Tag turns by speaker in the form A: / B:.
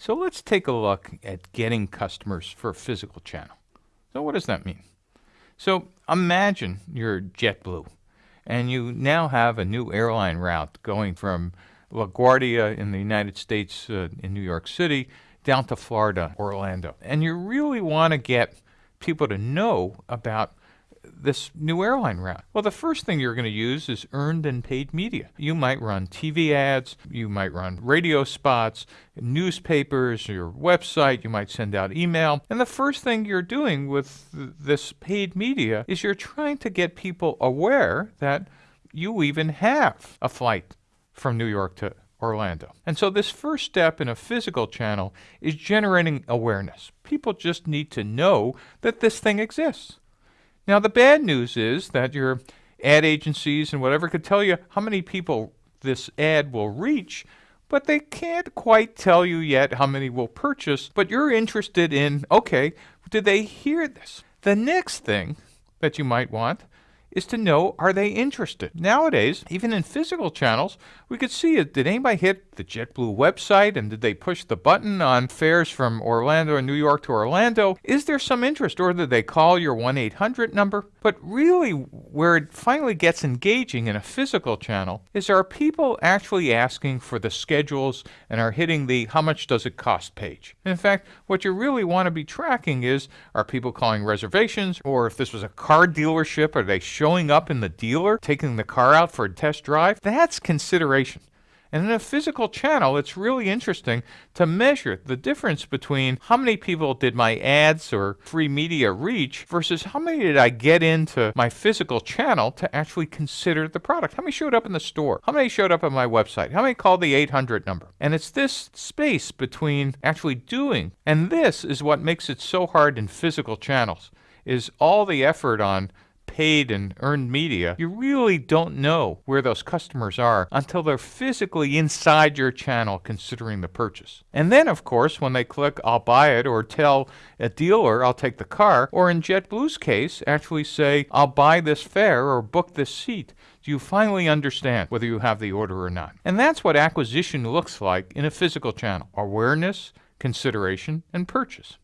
A: So let's take a look at getting customers for a physical channel. So what does that mean? So imagine you're JetBlue and you now have a new airline route going from LaGuardia in the United States uh, in New York City down to Florida, Orlando. And you really want to get people to know about this new airline route? Well, the first thing you're going to use is earned and paid media. You might run TV ads, you might run radio spots, newspapers, your website, you might send out email. And the first thing you're doing with this paid media is you're trying to get people aware that you even have a flight from New York to Orlando. And so, this first step in a physical channel is generating awareness. People just need to know that this thing exists. Now, the bad news is that your ad agencies and whatever could tell you how many people this ad will reach, but they can't quite tell you yet how many will purchase. But you're interested in okay, did they hear this? The next thing that you might want is to know are they interested. Nowadays, even in physical channels, we could see it. Did anybody hit the JetBlue website and did they push the button on fares from Orlando and New York to Orlando? Is there some interest or did they call your 1 800 number? But really, where it finally gets engaging in a physical channel is are people actually asking for the schedules and are hitting the how much does it cost page. In fact, what you really want to be tracking is are people calling reservations or if this was a car dealership, are they showing up in the dealer, taking the car out for a test drive, that's consideration. And in a physical channel, it's really interesting to measure the difference between how many people did my ads or free media reach versus how many did I get into my physical channel to actually consider the product. How many showed up in the store? How many showed up on my website? How many called the 800 number? And it's this space between actually doing, and this is what makes it so hard in physical channels, is all the effort on paid and earned media, you really don't know where those customers are until they're physically inside your channel considering the purchase. And then, of course, when they click, I'll buy it, or tell a dealer, I'll take the car, or in JetBlue's case, actually say, I'll buy this fare or book this seat, do you finally understand whether you have the order or not? And that's what acquisition looks like in a physical channel awareness, consideration, and purchase.